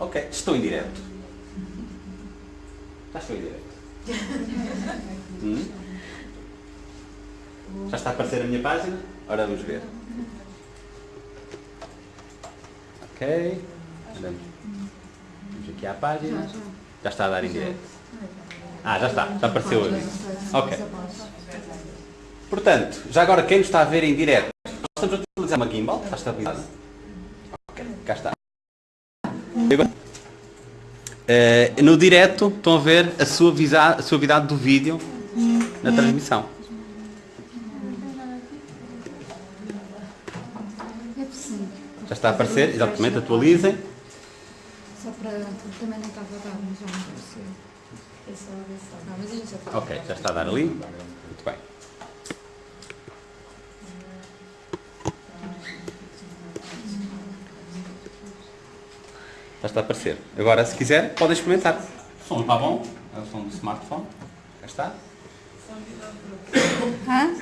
Ok, estou em direto. Já estou em direto. Hum? Já está a aparecer a minha página? Ora vamos ver. Ok. Andamos. Vamos aqui à página. Já está a dar em direto. Ah, já está. Já apareceu ali. Ok. Portanto, já agora quem nos está a ver em direto, nós estamos a utilizar uma gimbal, está estabilizada. Ok, cá está. Eh, no direto estão a ver a suavidade, a suavidade do vídeo na transmissão. É. Já está a aparecer, exatamente, atualizem. Só para. Também não estava a dar, mas já não apareceu. Já está. Ok, já está a dar ali. Muito bem. Já está a aparecer. Agora, se quiser, podem experimentar. O som está bom, é o som do smartphone. Já está. Hã?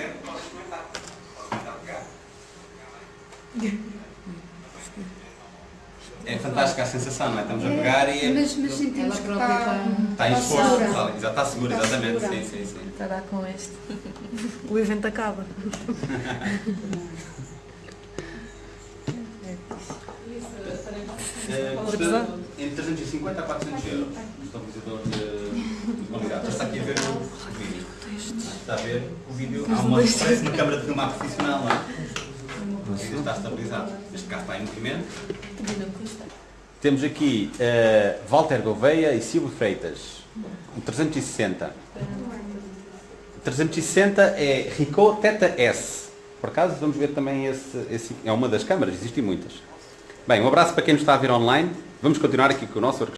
É fantástica a sensação, não é? Estamos a pegar e Mas, mas sentimos que está. está em esforço. Está, já está seguro, exatamente. Sim, sim, sim. Está a dar com este. O evento acaba. Eh, custa entre 350 a 400 euros. Um estabilizador de, de qualidade. Já está aqui a ver o vídeo. Está a ver o vídeo. Há uma, parece uma câmara de filmar profissional, não é? O vídeo está estabilizado. Neste caso está em movimento. Temos aqui eh, Walter Gouveia e Silvio Freitas. O 360. 360 é Ricoh Theta S. Por acaso vamos ver também esse, esse. É uma das câmaras, existem muitas. Bem, um abraço para quem nos está a ver online. Vamos continuar aqui com o nosso workshop.